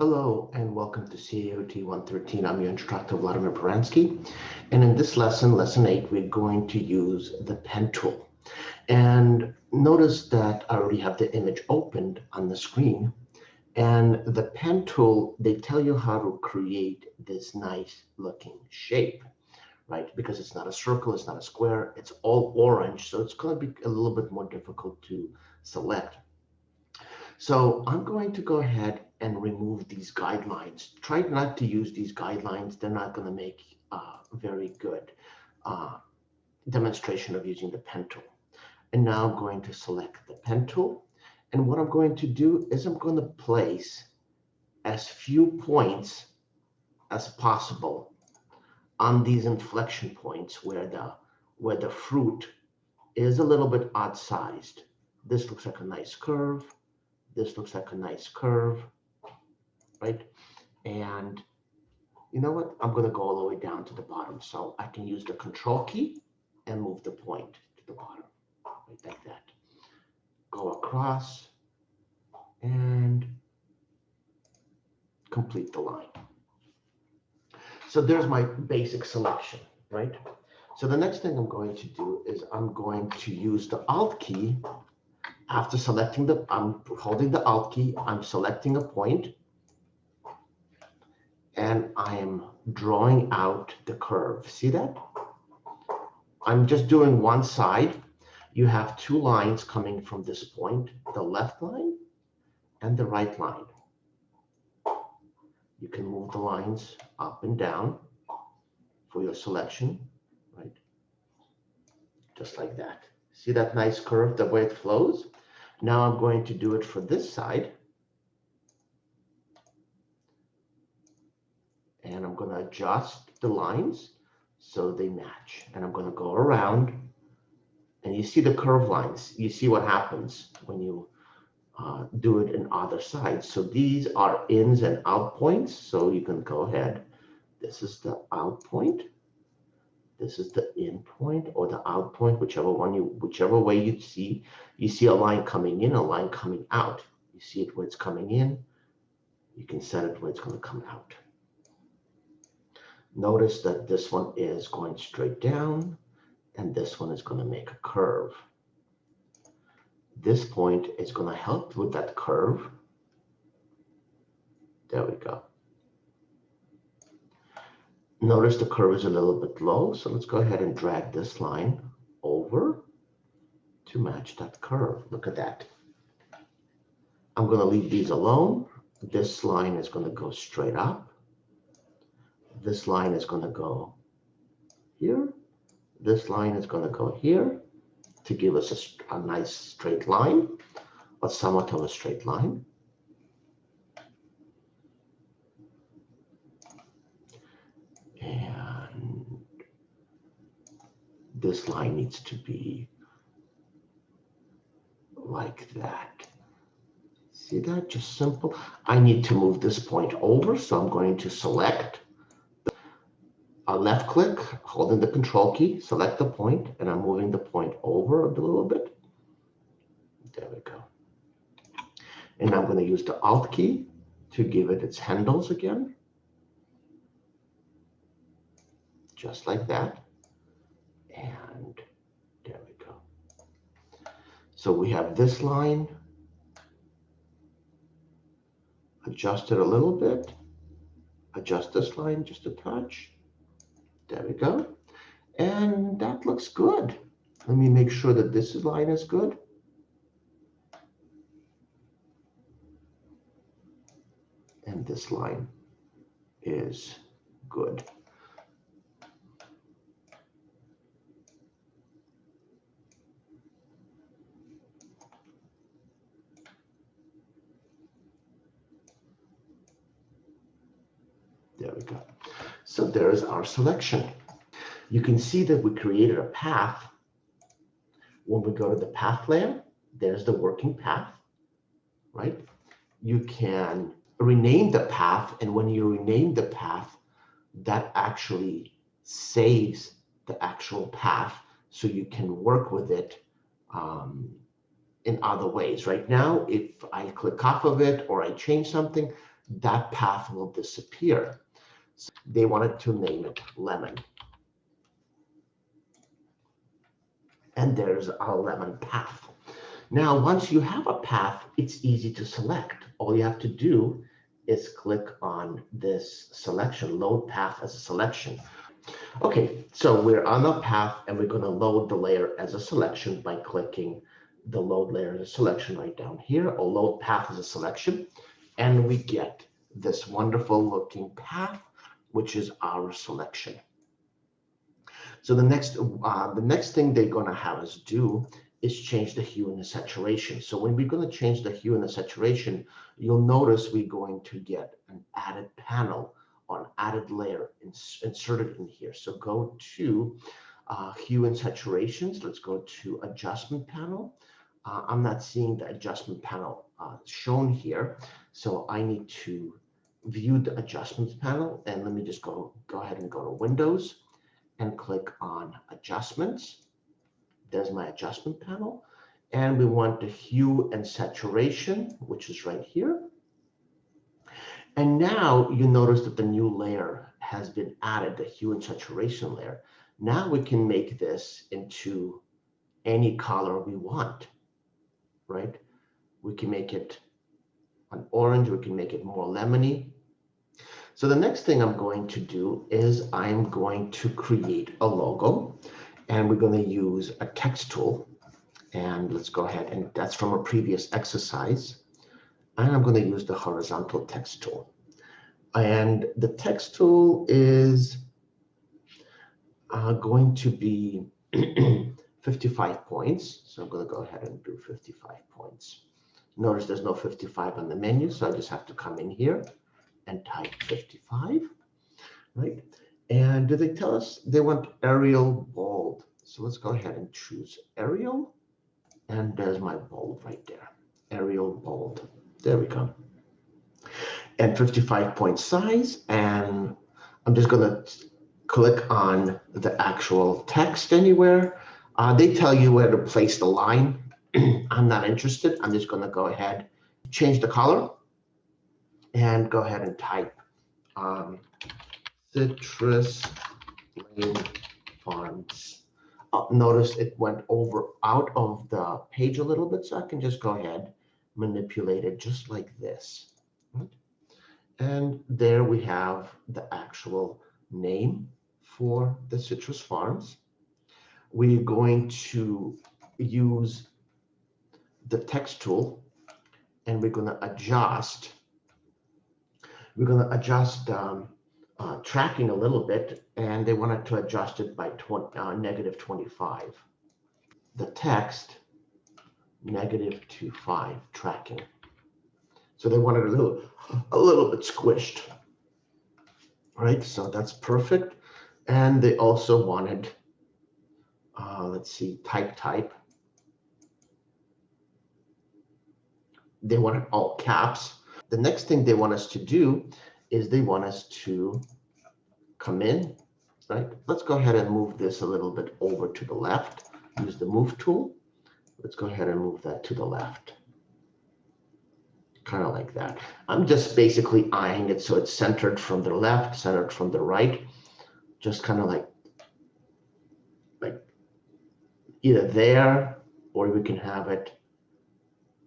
Hello and welcome to CAOT 113. I'm your instructor, Vladimir Peransky. And in this lesson, lesson eight, we're going to use the pen tool. And notice that I already have the image opened on the screen. And the pen tool, they tell you how to create this nice looking shape, right? Because it's not a circle, it's not a square, it's all orange. So it's going to be a little bit more difficult to select. So I'm going to go ahead and remove these guidelines. Try not to use these guidelines. They're not going to make a very good uh, demonstration of using the pen tool. And now I'm going to select the pen tool. And what I'm going to do is I'm going to place as few points as possible on these inflection points where the where the fruit is a little bit odd sized. This looks like a nice curve. This looks like a nice curve, right? And you know what? I'm going to go all the way down to the bottom. So I can use the control key and move the point to the bottom, right like that. Go across and complete the line. So there's my basic selection, right? So the next thing I'm going to do is I'm going to use the Alt key after selecting the, I'm holding the Alt key, I'm selecting a point, and I am drawing out the curve. See that? I'm just doing one side. You have two lines coming from this point, the left line and the right line. You can move the lines up and down for your selection, right? Just like that. See that nice curve, the way it flows? Now I'm going to do it for this side. And I'm going to adjust the lines so they match. And I'm going to go around and you see the curve lines. You see what happens when you uh, do it in other sides. So these are ins and out points. So you can go ahead. This is the out point. This is the in point or the out point, whichever one you, whichever way you see, you see a line coming in, a line coming out. You see it where it's coming in. You can set it where it's going to come out. Notice that this one is going straight down and this one is going to make a curve. This point is going to help with that curve. There we go. Notice the curve is a little bit low, so let's go ahead and drag this line over to match that curve. Look at that. I'm going to leave these alone. This line is going to go straight up. This line is going to go here. This line is going to go here to give us a, a nice straight line, but somewhat of a straight line. And this line needs to be like that. See that? Just simple. I need to move this point over, so I'm going to select left click, holding the control key, select the point, and I'm moving the point over a little bit. There we go. And I'm going to use the Alt key to give it its handles again. Just like that. And there we go. So we have this line. Adjust it a little bit. Adjust this line just a touch. There we go. And that looks good. Let me make sure that this line is good. And this line is good. There we go. So there's our selection. You can see that we created a path. When we go to the path layer, there's the working path, right? You can rename the path. And when you rename the path, that actually saves the actual path so you can work with it um, in other ways. Right now, if I click off of it or I change something, that path will disappear. They wanted to name it lemon. And there's our lemon path. Now, once you have a path, it's easy to select. All you have to do is click on this selection, load path as a selection. Okay, so we're on the path and we're going to load the layer as a selection by clicking the load layer as a selection right down here, or load path as a selection. And we get this wonderful looking path, which is our selection. So the next, uh, the next thing they're going to have us do is change the hue and the saturation. So when we're going to change the hue and the saturation, you'll notice we're going to get an added panel or an added layer ins inserted in here. So go to uh, hue and saturations. Let's go to adjustment panel. Uh, I'm not seeing the adjustment panel uh, shown here. So I need to view the adjustments panel and let me just go, go ahead and go to Windows and click on adjustments. There's my adjustment panel. And we want the hue and saturation, which is right here. And now you notice that the new layer has been added, the hue and saturation layer. Now we can make this into any color we want, right? We can make it an orange, we can make it more lemony. So the next thing I'm going to do is I'm going to create a logo and we're going to use a text tool. And let's go ahead and that's from a previous exercise. And I'm going to use the horizontal text tool. And the text tool is uh, going to be 55 points. So I'm going to go ahead and do 55 points. Notice there's no 55 on the menu, so I just have to come in here and type 55, right? And do they tell us they want Arial bold? So let's go ahead and choose Arial. And there's my bold right there, Arial bold. There we go. And 55 point size. And I'm just going to click on the actual text anywhere. Uh, they tell you where to place the line. I'm not interested. I'm just going to go ahead, change the color, and go ahead and type um, citrus lane fonts. Uh, notice it went over out of the page a little bit, so I can just go ahead, manipulate it just like this. And there we have the actual name for the citrus farms. We're going to use the text tool and we're going to adjust. We're going to adjust um, uh, tracking a little bit, and they wanted to adjust it by 20, uh, negative 25. The text, negative 25 tracking. So they wanted a little, a little bit squished. Right, so that's perfect. And they also wanted, uh, let's see, type type. They wanted all caps. The next thing they want us to do is they want us to come in, right? Let's go ahead and move this a little bit over to the left. Use the move tool. Let's go ahead and move that to the left. Kind of like that. I'm just basically eyeing it so it's centered from the left, centered from the right. Just kind of like, like either there or we can have it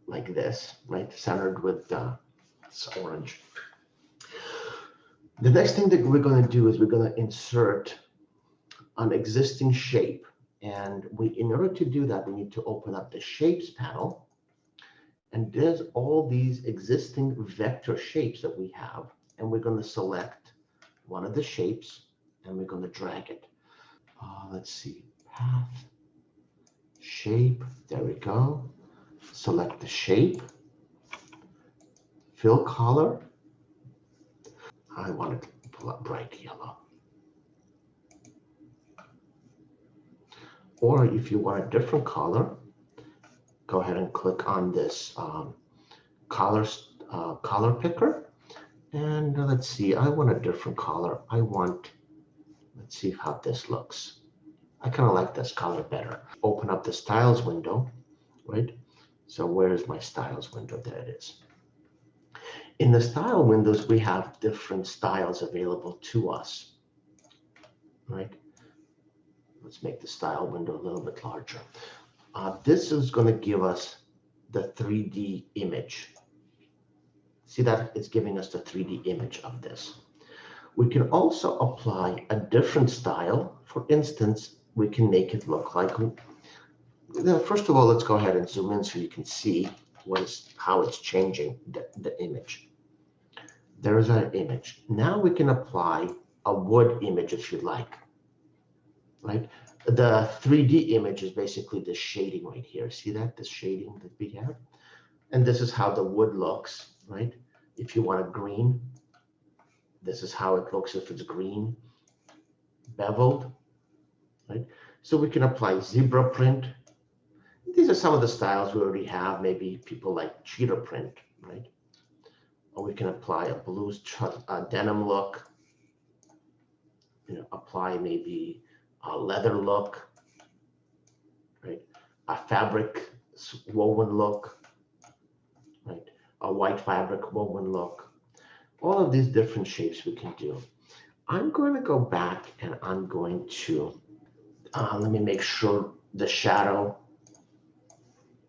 like this, right? Centered with uh, orange. The next thing that we're going to do is we're going to insert an existing shape. And we, in order to do that, we need to open up the shapes panel. And there's all these existing vector shapes that we have. And we're going to select one of the shapes and we're going to drag it. Uh, let's see, path, shape, there we go. Select the shape, fill color, I want to pull up bright yellow. Or if you want a different color, go ahead and click on this um, color, uh, color picker. And let's see, I want a different color. I want, let's see how this looks. I kind of like this color better. Open up the styles window, right? So where is my styles window? There it is. In the style windows, we have different styles available to us, right? Let's make the style window a little bit larger. Uh, this is going to give us the 3D image. See that it's giving us the 3D image of this. We can also apply a different style. For instance, we can make it look like, first of all, let's go ahead and zoom in so you can see what is, how it's changing the, the image. There is our image. Now we can apply a wood image if you like, right? The 3D image is basically the shading right here. See that, the shading that we have? And this is how the wood looks, right? If you want a green, this is how it looks if it's green, beveled, right? So we can apply zebra print. These are some of the styles we already have. Maybe people like cheetah print, right? Or we can apply a blue a denim look. You know, apply maybe a leather look, right? A fabric woven look, right? A white fabric woven look all of these different shapes we can do. I'm going to go back and I'm going to, uh, let me make sure the shadow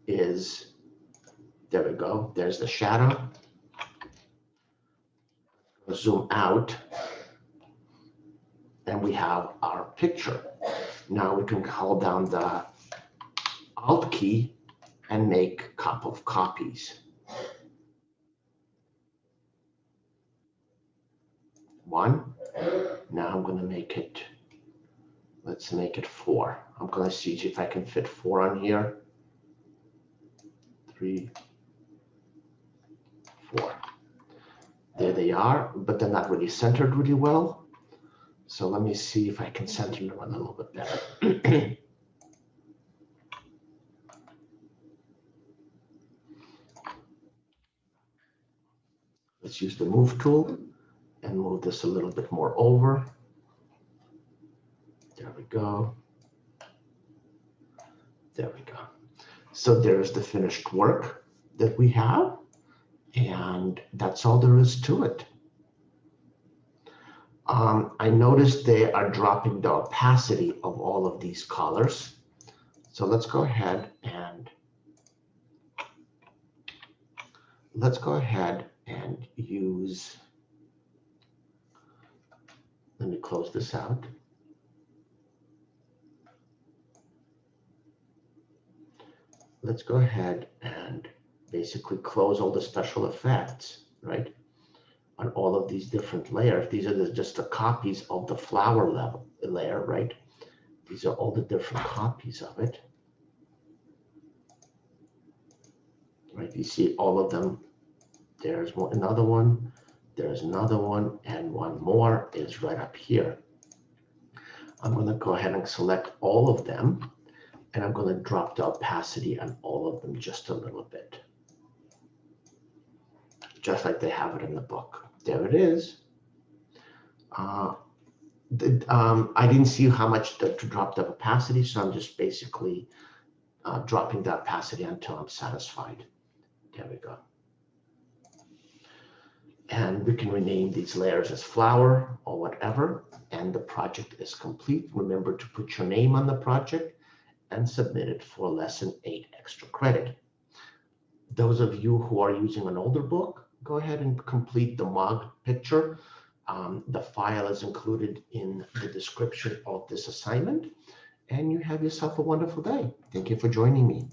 is, there we go, there's the shadow. Zoom out and we have our picture. Now we can hold down the Alt key and make a couple of copies. one. Now I'm going to make it, let's make it four. I'm going to see if I can fit four on here. Three, four. There they are, but they're not really centered really well. So let me see if I can center them a little bit better. Let's use the move tool and move this a little bit more over. There we go. There we go. So there's the finished work that we have. And that's all there is to it. Um, I noticed they are dropping the opacity of all of these colors. So let's go ahead and let's go ahead and use let me close this out. Let's go ahead and basically close all the special effects, right? On all of these different layers. These are the, just the copies of the flower level layer, right? These are all the different copies of it. Right, you see all of them. There's one, another one. There's another one and one more is right up here. I'm going to go ahead and select all of them and I'm going to drop the opacity on all of them just a little bit. Just like they have it in the book. There it is. Uh, the, um, I didn't see how much to, to, drop the opacity, so I'm just basically uh, dropping the opacity until I'm satisfied. There we go. And we can rename these layers as flower or whatever, and the project is complete. Remember to put your name on the project and submit it for lesson eight extra credit. Those of you who are using an older book, go ahead and complete the mug picture. Um, the file is included in the description of this assignment, and you have yourself a wonderful day. Thank you for joining me.